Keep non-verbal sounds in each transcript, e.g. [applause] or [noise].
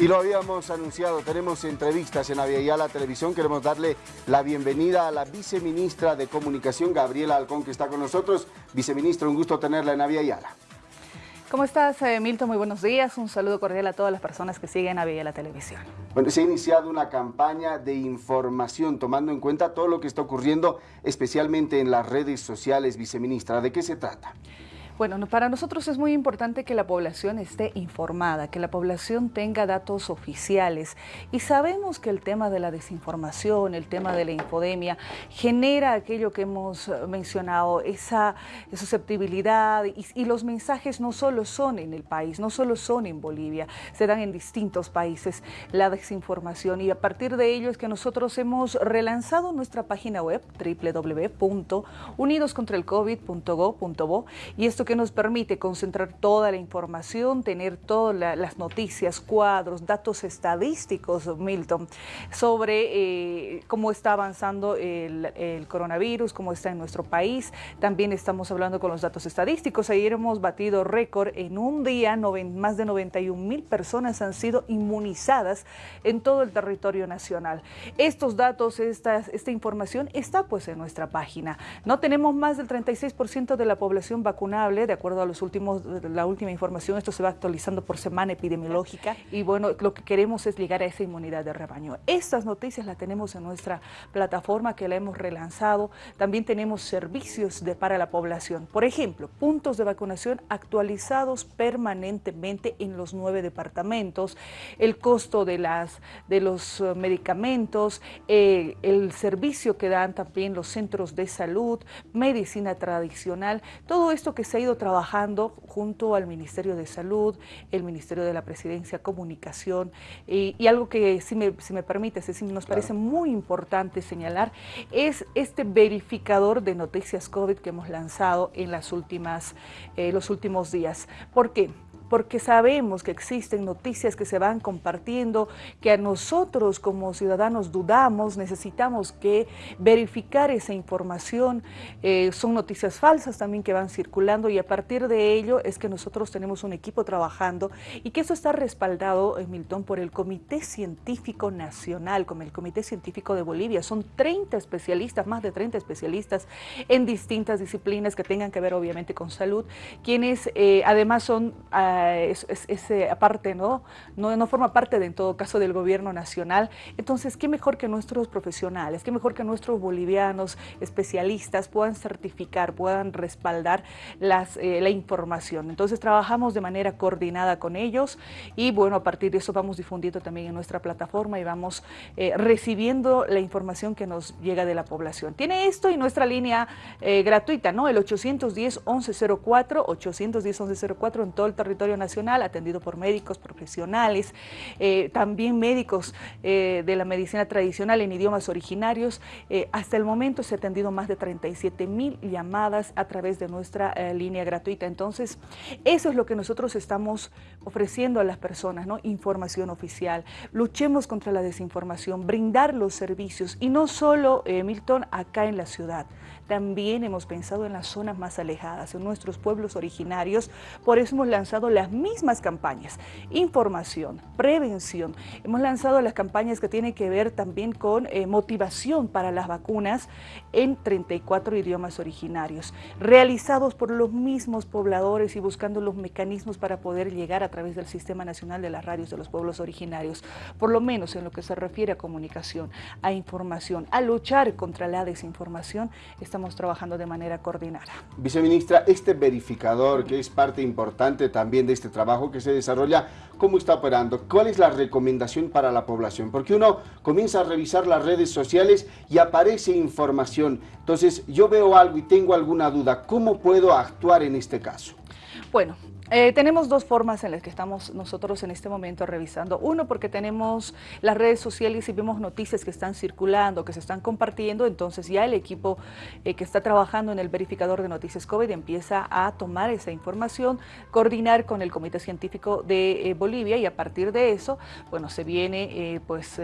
Y lo habíamos anunciado, tenemos entrevistas en Aviala Televisión. Queremos darle la bienvenida a la viceministra de Comunicación, Gabriela Alcón, que está con nosotros. Viceministra, un gusto tenerla en Aviala. ¿Cómo estás, eh, Milton? Muy buenos días. Un saludo cordial a todas las personas que siguen a la Televisión. Bueno, se ha iniciado una campaña de información, tomando en cuenta todo lo que está ocurriendo, especialmente en las redes sociales, viceministra. ¿De qué se trata? Bueno, para nosotros es muy importante que la población esté informada, que la población tenga datos oficiales. Y sabemos que el tema de la desinformación, el tema de la infodemia genera aquello que hemos mencionado, esa susceptibilidad. Y, y los mensajes no solo son en el país, no solo son en Bolivia, se dan en distintos países la desinformación. Y a partir de ello es que nosotros hemos relanzado nuestra página web www.unidoscontraelcovid.go.bo y esto que nos permite concentrar toda la información, tener todas las noticias, cuadros, datos estadísticos, Milton, sobre eh, cómo está avanzando el, coronavirus, cómo está en nuestro país. También estamos hablando con los datos estadísticos. Ayer hemos batido récord en un día, más de 91 mil personas han sido inmunizadas en todo el territorio nacional. Estos datos, esta, información está pues en nuestra página. No tenemos más del 36% de la población vacunable de acuerdo a los últimos, la última información, esto se va actualizando por semana epidemiológica y bueno, lo que queremos es llegar a esa inmunidad de rebaño. Estas noticias las tenemos en nuestra plataforma que la hemos relanzado, también tenemos servicios para la población, por ejemplo, puntos de vacunación actualizados permanentemente en los nueve departamentos, el costo de, las, de los eh, medicamentos, eh, el servicio que dan también los centros de salud, medicina tradicional, todo esto que se ha ido trabajando junto al Ministerio de Salud, el Ministerio de la Presidencia, Comunicación, y, algo que si me, si me permite, nos parece muy importante señalar, es este verificador de noticias COVID que hemos lanzado en las últimas, eh, los últimos días. ¿Por qué? Porque sabemos que existen noticias que se van compartiendo, que a nosotros como ciudadanos dudamos, necesitamos que verificar esa información, eh, son noticias falsas también que van circulando y a partir de ello es que nosotros tenemos un equipo trabajando y que eso está respaldado, en Milton, por el Comité Científico Nacional, como el Comité Científico de Bolivia. Son 30 especialistas, más de 30 especialistas en distintas disciplinas que tengan que ver obviamente con salud, quienes eh, además son... Ah, es, ese aparte, ¿no? ¿no? No forma parte de, en todo caso del gobierno nacional. Entonces, qué mejor que nuestros profesionales, qué mejor que nuestros bolivianos especialistas puedan certificar, puedan respaldar las, eh, la información. Entonces, trabajamos de manera coordinada con ellos y, bueno, a partir de eso vamos difundiendo también en nuestra plataforma y vamos eh, recibiendo la información que nos llega de la población. Tiene esto y nuestra línea eh, gratuita, ¿no? El 810-1104, 810-1104 en todo el territorio Nacional, atendido por médicos profesionales, eh, también médicos eh, de la medicina tradicional en idiomas originarios. Eh, hasta el momento se ha atendido más de 37 mil llamadas a través de nuestra línea gratuita. Entonces, eso es lo que nosotros estamos ofreciendo a las personas, ¿no? Información oficial. Luchemos contra la desinformación, brindar los servicios y no solo, Milton, acá en la ciudad. También hemos pensado en las zonas más alejadas, en nuestros pueblos originarios. Por eso hemos lanzado las mismas campañas, información, prevención. Hemos lanzado las campañas que tienen que ver también con eh, motivación para las vacunas en 34 idiomas originarios, realizados por los mismos pobladores y buscando los mecanismos para poder llegar a través del Sistema Nacional de las Radios de los Pueblos Originarios, por lo menos en lo que se refiere a comunicación, a información, a luchar contra la desinformación, estamos trabajando de manera coordinada. Viceministra, este verificador que es parte importante también de este trabajo que se desarrolla, ¿cómo está operando? ¿Cuál es la recomendación para la población? Porque uno comienza a revisar las redes sociales y aparece información. Entonces, yo veo algo y tengo alguna duda. ¿Cómo puedo actuar en este caso? Bueno, eh, tenemos dos formas en las que estamos nosotros en este momento revisando. Uno, porque tenemos las redes sociales y vemos noticias que están circulando, que se están compartiendo, entonces ya el equipo eh, que está trabajando en el verificador de noticias COVID empieza a tomar esa información, coordinar con el Comité Científico de eh, Bolivia y a partir de eso, bueno, se viene pues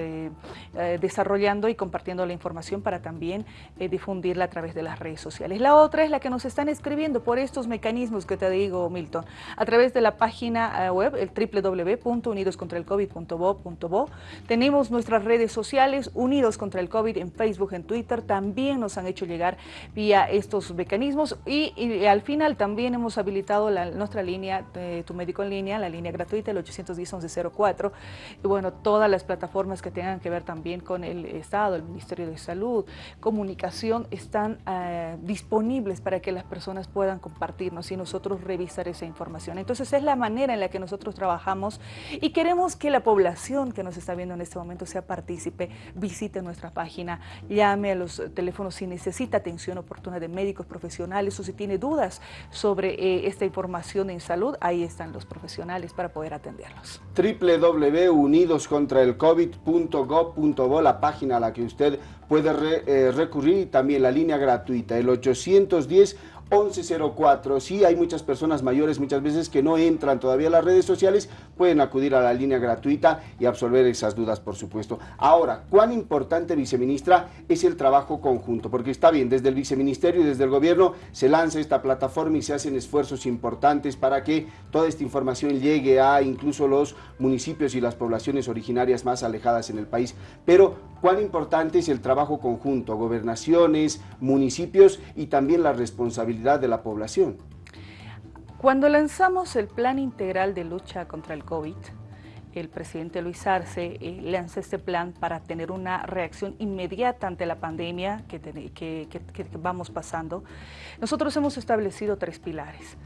desarrollando y compartiendo la información para también difundirla a través de las redes sociales. La otra es la que nos están escribiendo por estos mecanismos que te digo, Milton a través de la página eh, web, el www.unidoscontraelcovid.bo.bo. Tenemos nuestras redes sociales, Unidos contra el COVID en Facebook, en Twitter, también nos han hecho llegar vía estos mecanismos y, al final también hemos habilitado nuestra línea, de Tu Médico en Línea, la línea gratuita, el 810-1104, y bueno, todas las plataformas que tengan que ver también con el Estado, el Ministerio de Salud, comunicación, están eh, disponibles para que las personas puedan compartirnos y nosotros revisar esa información. Entonces es la manera en la que nosotros trabajamos y queremos que la población que nos está viendo en este momento sea partícipe, visite nuestra página, llame a los teléfonos si necesita atención oportuna de médicos profesionales o si tiene dudas sobre eh, esta información en salud, ahí están los profesionales para poder atenderlos. www.unidoscontraelcovid.gov.bo, la página a la que usted puede eh, recurrir y también la línea gratuita, el 810 1104. Sí, hay muchas personas mayores muchas veces que no entran todavía a las redes sociales, pueden acudir a la línea gratuita y absolver esas dudas, por supuesto. Ahora, ¿cuán importante, viceministra, es el trabajo conjunto? Porque está bien, desde el viceministerio y desde el gobierno se lanza esta plataforma y se hacen esfuerzos importantes para que toda esta información llegue a incluso los municipios y las poblaciones originarias más alejadas en el país. Pero, ¿cuán importante es el trabajo conjunto? Gobernaciones, municipios y también la responsabilidad de la población. Cuando lanzamos el Plan Integral de Lucha contra el COVID, el presidente Luis Arce eh, lanza este plan para tener una reacción inmediata ante la pandemia que, que vamos pasando. Nosotros hemos establecido tres pilares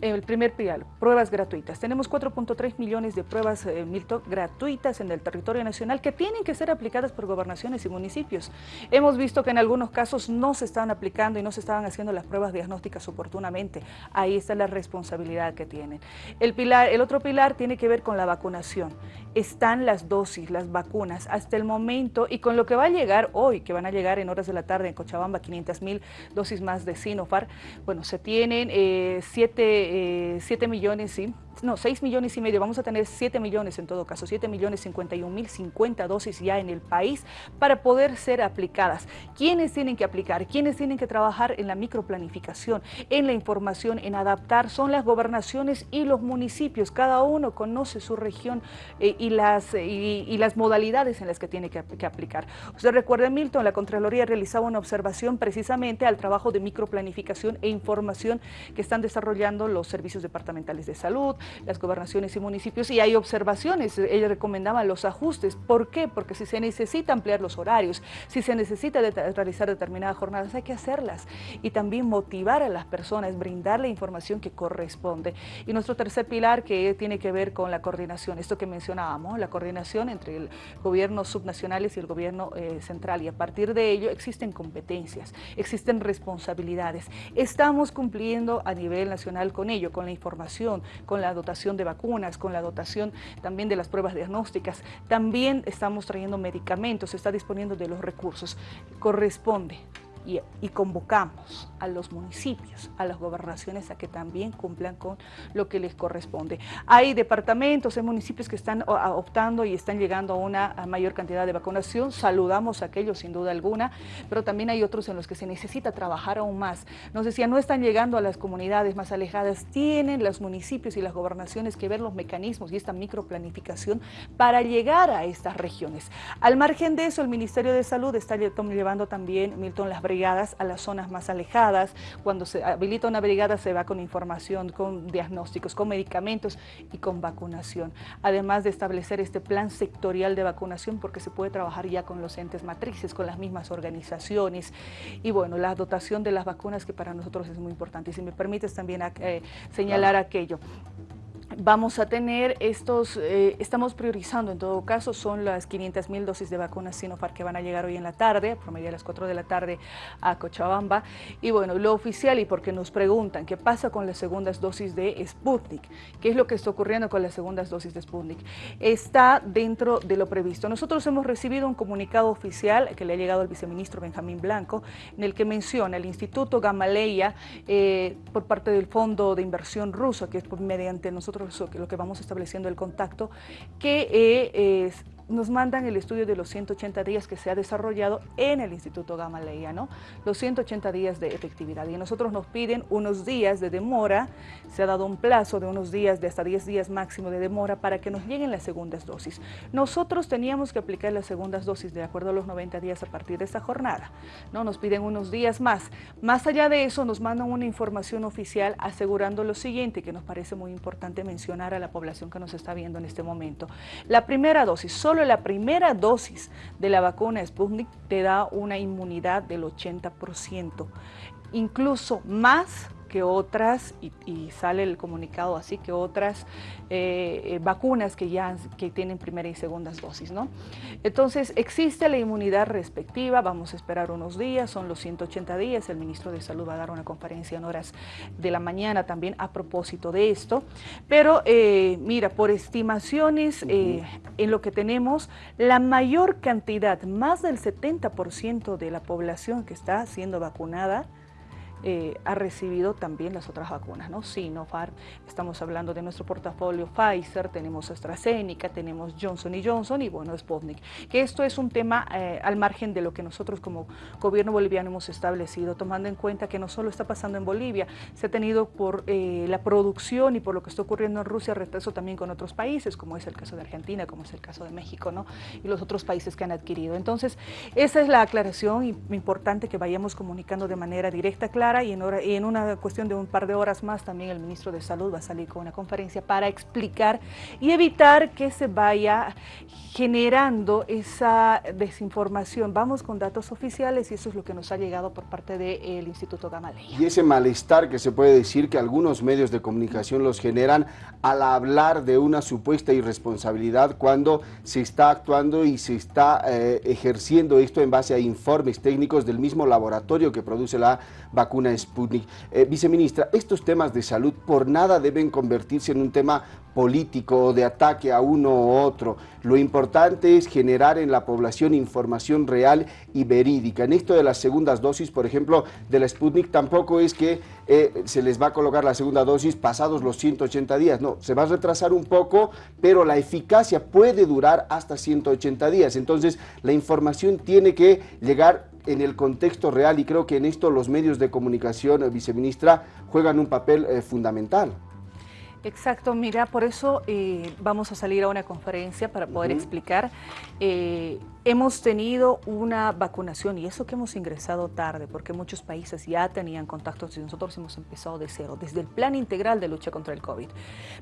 el primer pilar, pruebas gratuitas. Tenemos 4.3 millones de pruebas, eh, gratuitas en el territorio nacional que tienen que ser aplicadas por gobernaciones y municipios. Hemos visto que en algunos casos no se estaban aplicando y no se estaban haciendo las pruebas diagnósticas oportunamente. Ahí está la responsabilidad que tienen. El, pilar, el otro pilar tiene que ver con la vacunación. Están las dosis, las vacunas, hasta el momento y con lo que va a llegar hoy, que van a llegar en horas de la tarde en Cochabamba, 500 mil dosis más de Sinopharm. Bueno, se tienen eh, siete 7 millones, sí, no, 6 millones y medio, vamos a tener 7 millones en todo caso, 7 millones 51 mil 50 dosis ya en el país para poder ser aplicadas. ¿Quiénes tienen que aplicar? ¿Quiénes tienen que trabajar en la microplanificación, en la información, en adaptar? Son las gobernaciones y los municipios, cada uno conoce su región eh, y, las, y, las modalidades en las que tiene que, que aplicar. Usted recuerda, Milton, la Contraloría realizaba una observación precisamente al trabajo de microplanificación e información que están desarrollando los servicios departamentales de salud, las gobernaciones y municipios, y hay observaciones, ella recomendaba los ajustes. ¿Por qué? Porque si se necesita ampliar los horarios, si se necesita realizar determinadas jornadas, hay que hacerlas. Y también motivar a las personas, brindar la información que corresponde. Y nuestro tercer pilar que tiene que ver con la coordinación, esto que mencionábamos, la coordinación entre el gobierno subnacionales y el gobierno eh, central. Y a partir de ello existen competencias, existen responsabilidades. Estamos cumpliendo a nivel nacional con ello, con la información, con la dotación de vacunas, con la dotación también de las pruebas diagnósticas. También estamos trayendo medicamentos, se está disponiendo de los recursos. Corresponde y, convocamos a los municipios, a las gobernaciones a que también cumplan con lo que les corresponde. Hay departamentos, hay municipios que están optando y están llegando a una mayor cantidad de vacunación, saludamos a aquellos sin duda alguna, pero también hay otros en los que se necesita trabajar aún más. Nos decía, no están llegando a las comunidades más alejadas, tienen los municipios y las gobernaciones que ver los mecanismos y esta microplanificación para llegar a estas regiones. Al margen de eso, el Ministerio de Salud está llevando también, Milton, las brigadas a las zonas más alejadas. Cuando se habilita una brigada se va con información, con diagnósticos, con medicamentos y con vacunación. Además de establecer este plan sectorial de vacunación porque se puede trabajar ya con los entes matrices, con las mismas organizaciones. Y bueno, la dotación de las vacunas que para nosotros es muy importante. Y si me permites también eh, señalar aquello vamos a tener estos, eh, estamos priorizando en todo caso, son las 500 mil dosis de vacunas Sinopharm que van a llegar hoy en la tarde, a promedio a las 4 de la tarde a Cochabamba. Y bueno, lo oficial y porque nos preguntan qué pasa con las segundas dosis de Sputnik, qué es lo que está ocurriendo con las segundas dosis de Sputnik, está dentro de lo previsto. Nosotros hemos recibido un comunicado oficial que le ha llegado al viceministro Benjamín Blanco, en el que menciona el Instituto Gamaleya eh, por parte del Fondo de Inversión Ruso, que es mediante nosotros lo que vamos estableciendo el contacto, que eh, nos mandan el estudio de los 180 días que se ha desarrollado en el Instituto Gamaleya, ¿no? Los 180 días de efectividad. Y nosotros nos piden unos días de demora, se ha dado un plazo de unos días, de hasta 10 días máximo de demora para que nos lleguen las segundas dosis. Nosotros teníamos que aplicar las segundas dosis de acuerdo a los 90 días a partir de esta jornada, ¿no? Nos piden unos días más. Más allá de eso, nos mandan una información oficial asegurando lo siguiente, que nos parece muy importante mencionar a la población que nos está viendo en este momento. La primera dosis, solo la primera dosis de la vacuna Sputnik te da una inmunidad del 80%, incluso más que otras, y, sale el comunicado así, que otras eh, eh, vacunas que ya que tienen primera y segundas dosis. ¿no? Entonces, existe la inmunidad respectiva, vamos a esperar unos días, son los 180 días, el ministro de Salud va a dar una conferencia en horas de la mañana también a propósito de esto, pero eh, mira, por estimaciones en lo que tenemos, la mayor cantidad, más del 70% de la población que está siendo vacunada, eh, ha recibido también las otras vacunas, ¿no? Sinopharm, estamos hablando de nuestro portafolio Pfizer, tenemos AstraZeneca, tenemos Johnson Johnson y bueno, Sputnik. Que esto es un tema eh, al margen de lo que nosotros como gobierno boliviano hemos establecido, tomando en cuenta que no solo está pasando en Bolivia, se ha tenido por eh, la producción y por lo que está ocurriendo en Rusia, retraso también con otros países, como es el caso de Argentina, como es el caso de México, ¿no? Y los otros países que han adquirido. Entonces, esa es la aclaración importante que vayamos comunicando de manera directa, clara, y en, una cuestión de un par de horas más también el ministro de Salud va a salir con una conferencia para explicar y evitar que se vaya generando esa desinformación. Vamos con datos oficiales y eso es lo que nos ha llegado por parte del Instituto Gamaleya. Y ese malestar que se puede decir que algunos medios de comunicación los generan al hablar de una supuesta irresponsabilidad cuando se está actuando y se está eh, ejerciendo esto en base a informes técnicos del mismo laboratorio que produce la vacuna una Sputnik. Eh, viceministra, estos temas de salud por nada deben convertirse en un tema político o de ataque a uno u otro. Lo importante es generar en la población información real y verídica. En esto de las segundas dosis, por ejemplo, de la Sputnik, tampoco es que eh, se les va a colocar la segunda dosis pasados los 180 días. No, se va a retrasar un poco, pero la eficacia puede durar hasta 180 días. Entonces, la información tiene que llegar en el contexto real y creo que en esto los medios de comunicación, eh, viceministra, juegan un papel eh, fundamental. Exacto, mira, por eso eh, vamos a salir a una conferencia para poder explicar. hemos tenido una vacunación y eso que hemos ingresado tarde, porque muchos países ya tenían contactos y nosotros hemos empezado de cero, desde el plan integral de lucha contra el COVID.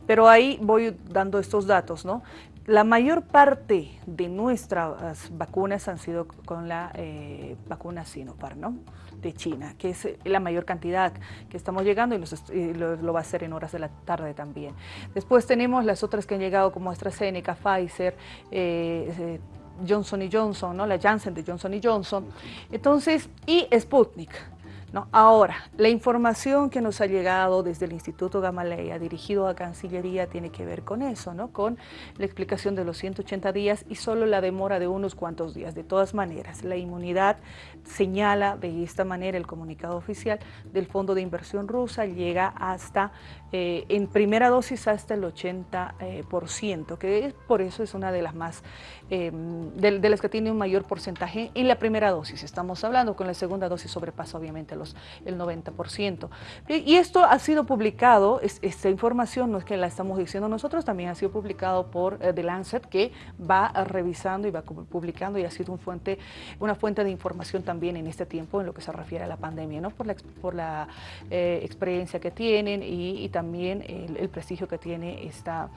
Pero ahí voy dando estos datos, ¿no? La mayor parte de nuestras vacunas han sido con la eh, vacuna Sinopharm, ¿no? de China, que es la mayor cantidad que estamos llegando y, lo, va a hacer en horas de la tarde también. Después tenemos las otras que han llegado como AstraZeneca, Pfizer, eh, eh, Johnson Johnson, ¿no? la Janssen de Johnson Johnson, entonces, y Sputnik. Ahora, la información que nos ha llegado desde el Instituto Gamaleya dirigido a Cancillería tiene que ver con eso, ¿no? con la explicación de los 180 días y solo la demora de unos cuantos días. De todas maneras, la inmunidad señala de esta manera el comunicado oficial del Fondo de Inversión Rusa, llega hasta, eh, en primera dosis hasta el 80%, que por eso es una de las más, eh, de las que tiene un mayor porcentaje en la primera dosis. Estamos hablando, con la segunda dosis sobrepasa obviamente el 90%. Y esto ha sido publicado, esta información no es que la estamos diciendo nosotros, también ha sido publicado por eh, The Lancet, que va revisando y va publicando y ha sido un fuente, una fuente de información también en este tiempo en lo que se refiere a la pandemia, ¿no? por la, por la eh, experiencia que tienen y, también el, prestigio que tiene esta,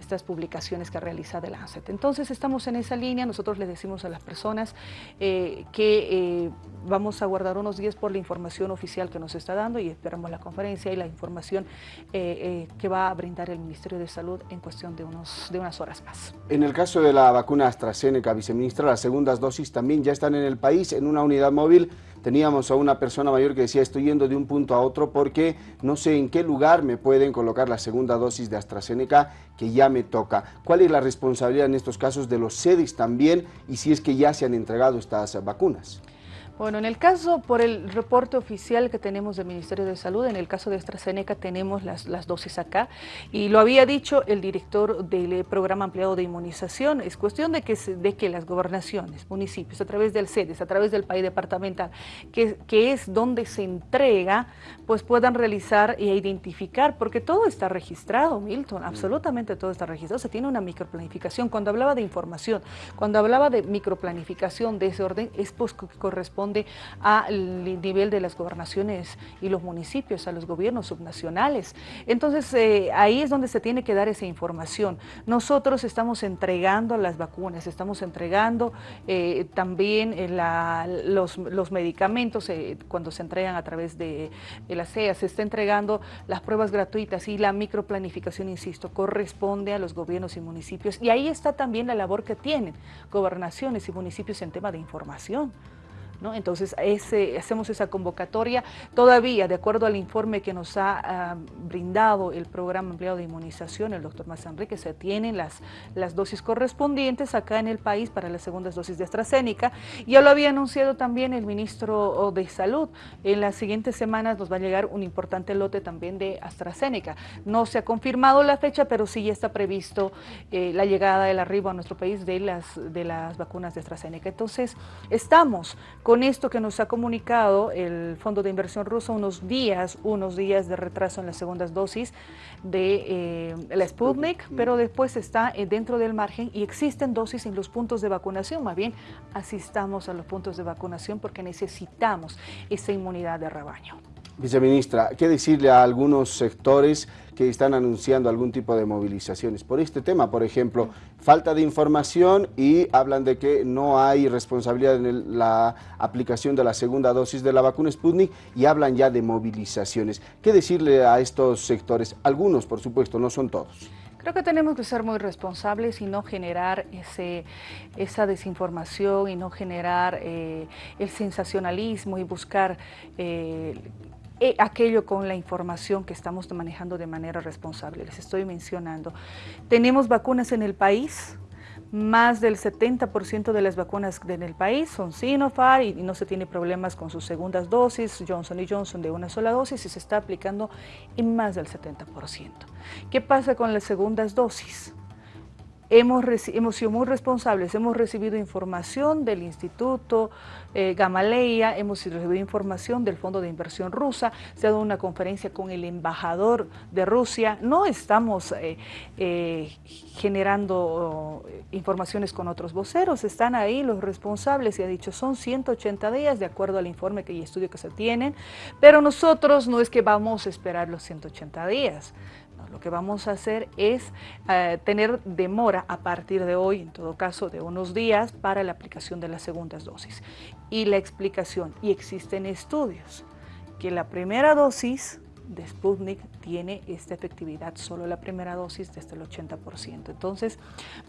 estas publicaciones que realiza The Lancet. Entonces estamos en esa línea, nosotros les decimos a las personas eh, que vamos a guardar unos días por la información oficial que nos está dando y esperamos la conferencia y la información eh, eh, que va a brindar el Ministerio de Salud en cuestión de, unos, de unas horas más. En el caso de la vacuna AstraZeneca, viceministra, las segundas dosis también ya están en el país en una unidad móvil teníamos a una persona mayor que decía estoy yendo de un punto a otro porque no sé en qué lugar me pueden colocar la segunda dosis de AstraZeneca que ya me toca. ¿Cuál es la responsabilidad en estos casos de los sedes también y si es que ya se han entregado estas vacunas? Bueno, en el caso, por el reporte oficial que tenemos del Ministerio de Salud, en el caso de AstraZeneca tenemos las, las dosis acá, y lo había dicho el director del programa ampliado de inmunización, es cuestión de que, de que las gobernaciones, municipios, a través del CEDES, a través del país departamental, que, que es donde se entrega, pues puedan realizar e identificar, porque todo está registrado, Milton, absolutamente todo está registrado, se tiene una microplanificación. Cuando hablaba de información, cuando hablaba de microplanificación de ese orden, es pues que corresponde al nivel de las gobernaciones y los municipios, a los gobiernos subnacionales. Entonces, eh, ahí es donde se tiene que dar esa información. Nosotros estamos entregando las vacunas, estamos entregando eh, también eh, los, medicamentos cuando se entregan a través de, la CEA, se está entregando las pruebas gratuitas y la microplanificación, insisto, corresponde a los gobiernos y municipios. Y ahí está también la labor que tienen gobernaciones y municipios en tema de información. Entonces hacemos esa convocatoria. Todavía, de acuerdo al informe que nos ha ah, brindado el programa empleado de inmunización, el doctor Enrique, se tienen las, las dosis correspondientes acá en el país para las segundas dosis de AstraZeneca. Ya lo había anunciado también el ministro oh, de Salud. En las siguientes semanas nos va a llegar un importante lote también de AstraZeneca. No se ha confirmado la fecha, pero sí ya está previsto eh, la llegada del arribo a nuestro país de las, de las vacunas de AstraZeneca. Entonces, estamos con esto que nos ha comunicado el Fondo de Inversión Ruso, unos días, unos días de retraso en las segundas dosis de eh, la Sputnik, pero después está eh, dentro del margen y existen dosis en los puntos de vacunación, más bien asistamos a los puntos de vacunación porque necesitamos esa inmunidad de rebaño. Viceministra, ¿qué decirle a algunos sectores que están anunciando algún tipo de movilizaciones? Por este tema, por ejemplo, falta de información y hablan de que no hay responsabilidad en la aplicación de la segunda dosis de la vacuna Sputnik y hablan ya de movilizaciones. ¿Qué decirle a estos sectores? Algunos, por supuesto, no son todos. Creo que tenemos que ser muy responsables y no generar ese, esa desinformación y no generar eh, el sensacionalismo y buscar eh, aquello con la información que estamos manejando de manera responsable. Les estoy mencionando. Tenemos vacunas en el país, más del 70% de las vacunas en el país son Sinopharm y, no se tiene problemas con sus segundas dosis, Johnson Johnson de una sola dosis y se está aplicando en más del 70%. ¿Qué pasa con las segundas dosis? Hemos, hemos, sido muy responsables, hemos recibido información del Instituto eh, Gamaleya, hemos recibido información del Fondo de Inversión Rusa, se ha dado una conferencia con el embajador de Rusia, no estamos eh, eh, generando oh, informaciones con otros voceros, están ahí los responsables y ha dicho son 180 días de acuerdo al informe y estudio que se tienen, pero nosotros no es que vamos a esperar los 180 días, lo que vamos a hacer es eh, tener demora a partir de hoy, en todo caso de unos días, para la aplicación de las segundas dosis. Y la explicación, y existen estudios, que la primera dosis de Sputnik tiene esta efectividad, solo la primera dosis desde el 80%. Entonces,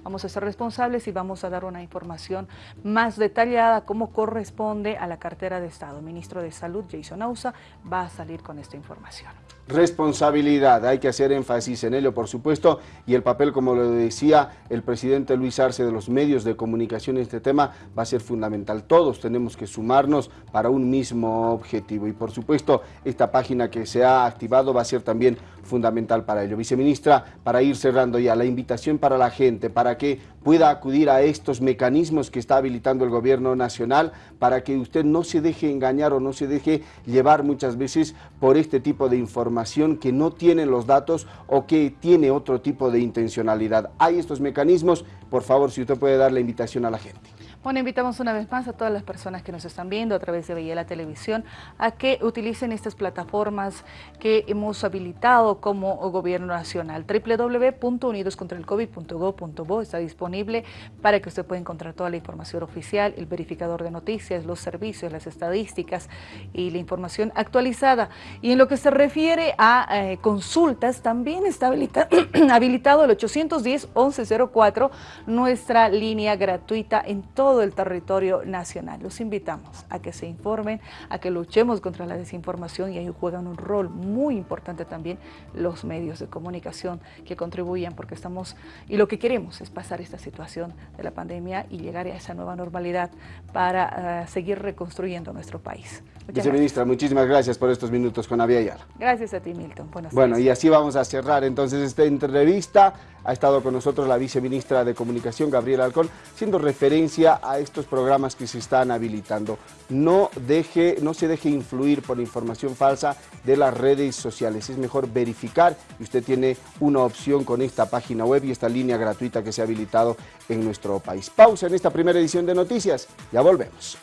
vamos a ser responsables y vamos a dar una información más detallada como corresponde a la cartera de Estado. ministro de Salud, Jason Ausa, va a salir con esta información responsabilidad, hay que hacer énfasis en ello por supuesto y el papel como lo decía el presidente Luis Arce de los medios de comunicación en este tema va a ser fundamental, todos tenemos que sumarnos para un mismo objetivo. Y por supuesto esta página que se ha activado va a ser también fundamental para ello. Viceministra, para ir cerrando ya, la invitación para la gente, para que pueda acudir a estos mecanismos que está habilitando el gobierno nacional, para que usted no se deje engañar o no se deje llevar muchas veces por este tipo de información que no tiene los datos o que tiene otro tipo de intencionalidad. Hay estos mecanismos, por favor, si usted puede dar la invitación a la gente. Bueno, invitamos una vez más a todas las personas que nos están viendo a través de la Televisión a que utilicen estas plataformas que hemos habilitado como Gobierno Nacional. www.unidoscontraelcovid.gov.bo está disponible para que usted pueda encontrar toda la información oficial, el verificador de noticias, los servicios, las estadísticas y la información actualizada. Y en lo que se refiere a eh, consultas, también está [clears throat] habilitado el 810-1104, nuestra línea gratuita en todo todo el territorio nacional. Los invitamos a que se informen, a que luchemos contra la desinformación y ahí juegan un rol muy importante también los medios de comunicación que contribuyan porque estamos, y lo que queremos es pasar esta situación de la pandemia y llegar a esa nueva normalidad para uh, seguir reconstruyendo nuestro país. Muchas Viceministra, gracias. muchísimas gracias por estos minutos con Avia Ayala. Gracias a ti, Milton. Buenas bueno, y así vamos a cerrar entonces esta entrevista. Ha estado con nosotros la viceministra de Comunicación, Gabriela Alcón, siendo referencia a estos programas que se están habilitando. No, deje, no se deje influir por información falsa de las redes sociales. Es mejor verificar y usted tiene una opción con esta página web y esta línea gratuita que se ha habilitado en nuestro país. Pausa en esta primera edición de Noticias. Ya volvemos.